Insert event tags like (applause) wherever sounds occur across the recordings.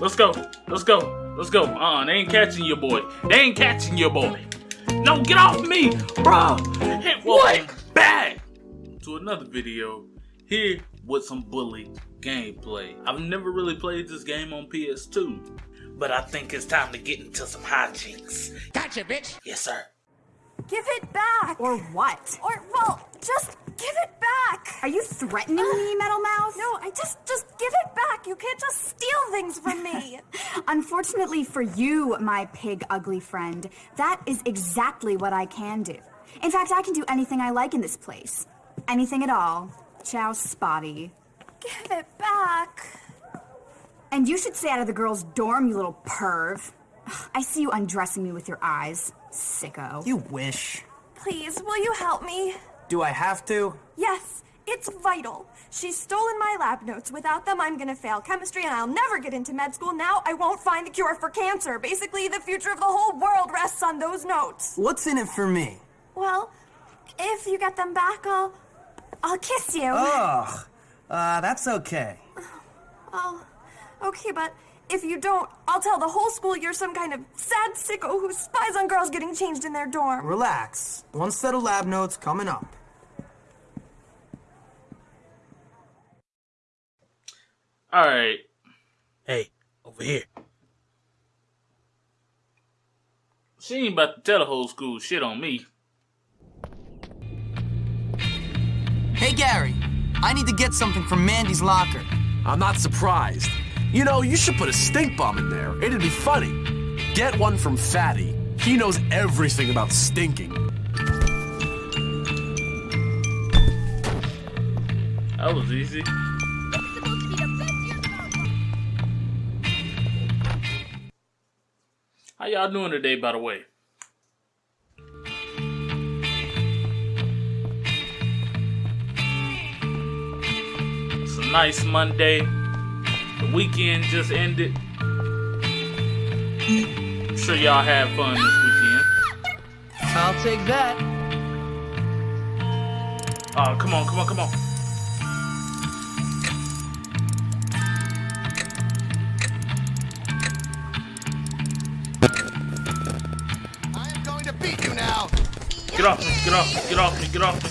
Let's go. Let's go. Let's go. Uh, they ain't catching your boy. They ain't catching your boy. No, get off me, bro. Hit what? Back to another video here with some bully gameplay. I've never really played this game on PS2, but I think it's time to get into some hijinks. Gotcha, bitch. Yes, sir. Give it back! Or what? Or, well, just give it back! Are you threatening me, (sighs) Metal Mouth? No, I just, just give it back! You can't just steal things from me! (laughs) Unfortunately for you, my pig ugly friend, that is exactly what I can do. In fact, I can do anything I like in this place. Anything at all. Ciao, Spotty. give it back! And you should stay out of the girls' dorm, you little perv. (sighs) I see you undressing me with your eyes. Sicko. You wish. Please, will you help me? Do I have to? Yes, it's vital. She's stolen my lab notes. Without them, I'm gonna fail chemistry and I'll never get into med school. Now I won't find the cure for cancer. Basically, the future of the whole world rests on those notes. What's in it for me? Well, if you get them back, I'll. I'll kiss you. Ugh. Uh, that's okay. Oh, okay, but if you don't, I'll tell the whole school you're some kind of sad sicko who spies on girls getting changed in their dorm. Relax. One set of lab notes coming up. All right. Hey, over here. She ain't about to tell the whole school shit on me. Hey, Gary. I need to get something from Mandy's locker. I'm not surprised. You know, you should put a stink bomb in there. It'd be funny. Get one from Fatty. He knows everything about stinking. That was easy. Y'all doing today, by the way? It's a nice Monday. The weekend just ended. I'm sure y'all had fun this weekend. I'll take that. Oh, come on, come on, come on. Get off me, get off me, get off me, get off me.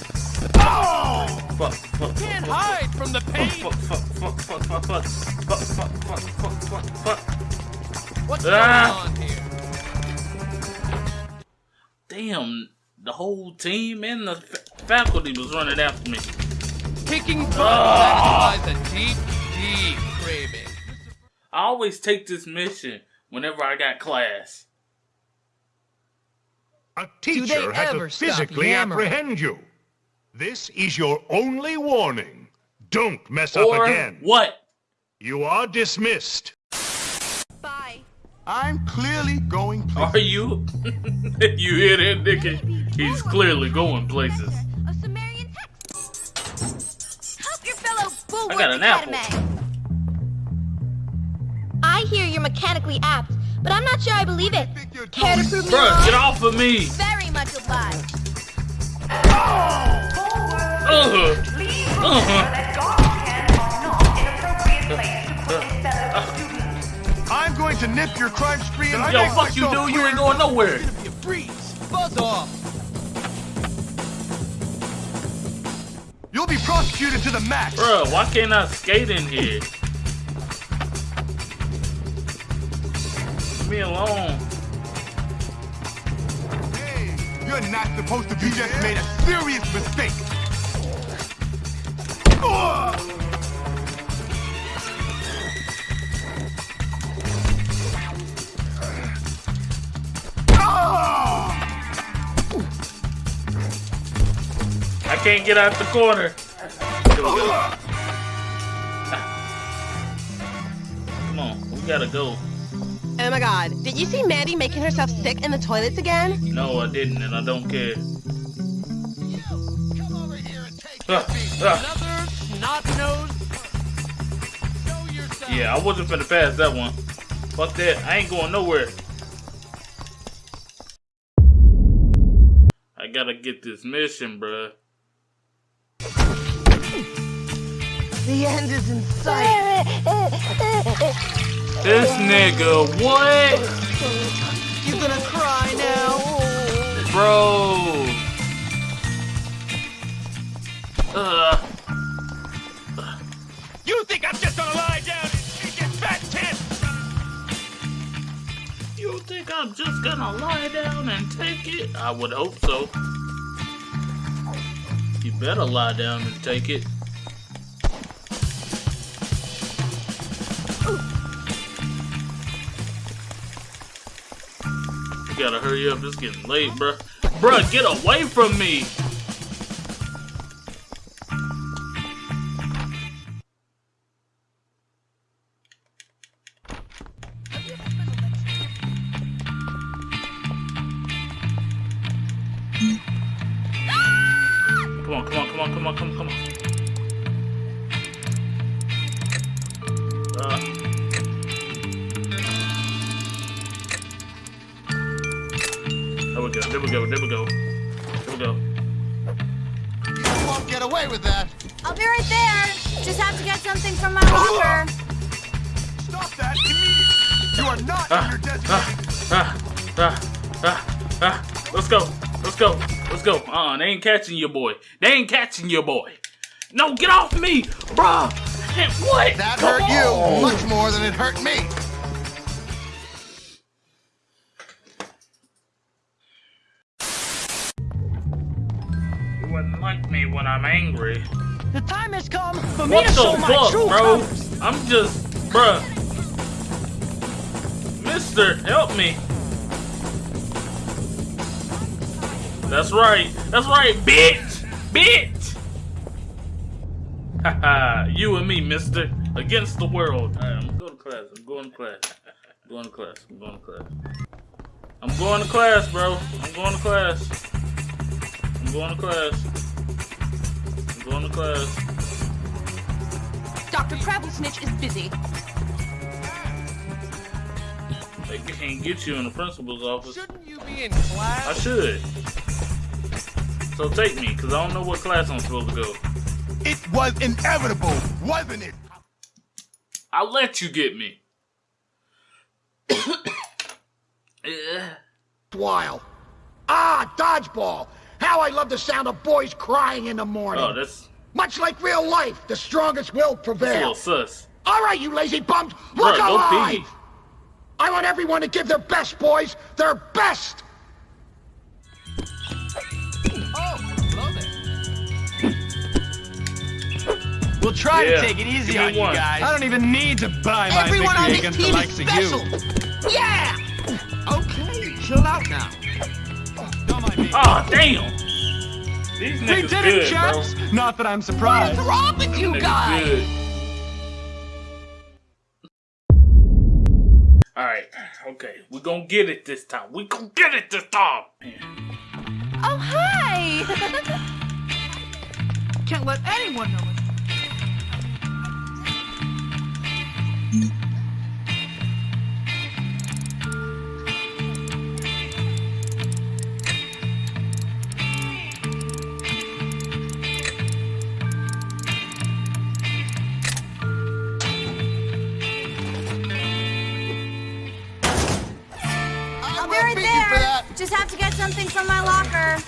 Fuck, fuck, Can't fuck, hide from the pain. fuck, fuck, fuck, fuck, fuck, fuck, fuck, fuck, fuck, fuck, fuck, fuck. What's Ah. going on here? Damn, the whole team and the fa- faculty was running after me. Kicking butt Ah. satisfies a deep, deep craving. I always take this mission whenever I got class. A teacher they had to physically apprehend you. This is your only warning. Don't mess up again. what? You are dismissed. Bye. I'm clearly going places. Are you? (laughs) you hear that, Nicky? He's clearly going places. A Sumerian text. Help your fellow I got an apple. I hear you're mechanically apt, but I'm not sure I believe it. Care to prove me Bruh, wrong? get off of me! Very much obliged. Uh-huh. Uh-huh. I'm going to nip your crime spree and Yo, make fuck you, myself dude. You ain't going nowhere. Gonna be a breeze. Buzz off. You'll be prosecuted to the max. Bruh, why can't I skate in here? Leave me alone. Hey, you're not supposed to be. You just made a serious mistake. Ugh. I can't get out the corner. Here we go. Come on, we gotta go. Oh my god, did you see Mandy making herself sick in the toilets again? No, I didn't, and I don't care. Come over here and take Ah, your ah. Another snot-nosed. Yeah, I wasn't finna pass that one. Fuck that. I ain't going nowhere. I gotta get this mission, bruh. The end is in sight. (laughs) This nigga, what? You gonna cry now? Bro. Uh. You think I'm just gonna lie down and take your fat tit? You think I'm just gonna lie down and take it? I would hope so. You better lie down and take it. Gotta hurry up, it's getting late, bruh. Bruh, get away from me! Come on, come on, come on, come on, come on, come on. There we go, there we go, there we go. There we go. You won't get away with that. I'll be right there. Just have to get something from my locker. Stop that immediately. You are not in your designated. Ah, ah, ah, ah. Let's go, let's go, let's go. Uh-uh, they ain't catching your boy. They ain't catching your boy. No, get off me, bruh. What? That Come hurt you much more than it hurt me. Me when I'm angry. The time has come for me to show my true bro? colors. I'm just, bruh. Mister, help me. That's right. That's right, bitch. Bitch. Haha, you and me, mister. Against the world. Alright, I'm going to class. I'm going to class. I'm going to class. I'm going to class. I'm going to class, bro. I'm going to class. I'm going to class. I'm going to class. Dr. Crabblesnitch is busy. They can't get you in the principal's office. Shouldn't you be in class? I should. So take me, because I don't know what class I'm supposed to go. It was inevitable, wasn't it? I'll let you get me. (coughs) (coughs) Yeah. While. Ah, dodgeball. How I love the sound of boys crying in the morning. Oh, that's, Much like real life, the strongest will that's little prevail. sus. All right, you lazy bums, Bruh, look go alive! pee. I want everyone to give their best, boys, their best! Oh, hello there. We'll try Yeah, to take it easy give me on you guys. I don't even need to buy my Everyone on victory this against the team likes is of you. Yeah! Okay, chill out now. Don't mind me. Oh, damn. These we did good, it, chaps. Not that I'm surprised. What's wrong with you guys? Alright, okay. We're gonna get it this time. We're gonna get it this time. Oh, hi! (laughs) Can't let anyone know it. Just have to get something from my locker.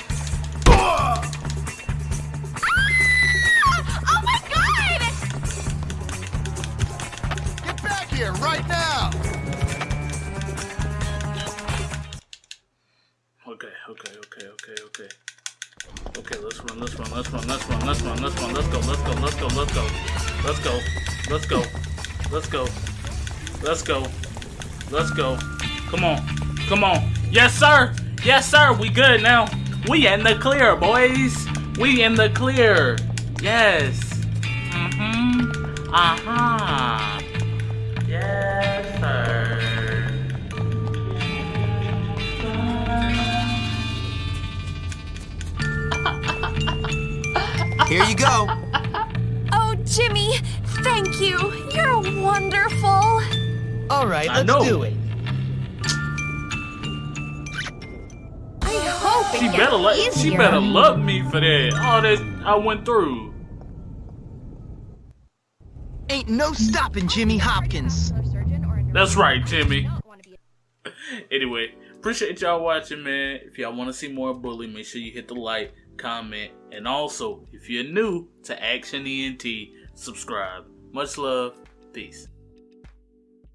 Ah! Oh my god! Get back here right now. Okay, okay, okay, okay, okay. Okay, let's run, let's run, let's run, let's run, let's run, let's run, let's go, let's go, let's go, let's go. Let's go. Let's go. Let's go. Let's go. Let's go. Come on. Come on. Yes, sir. Yes, sir. We good now. We in the clear, boys. We in the clear. Yes. Mm-hmm. Uh-huh. Yes, sir. Here you go. Oh, Jimmy, thank you. You're wonderful. All right, let's do it. She gets better like she better love me for that. All that I went through. Ain't no stopping Jimmy Hopkins. Surgeon or a That's right, Timmy. anyway, appreciate y'all watching, man. If y'all want to see more Bully, make sure you hit the like, comment, and also, if you're new to Action ENT, subscribe. Much love. Peace.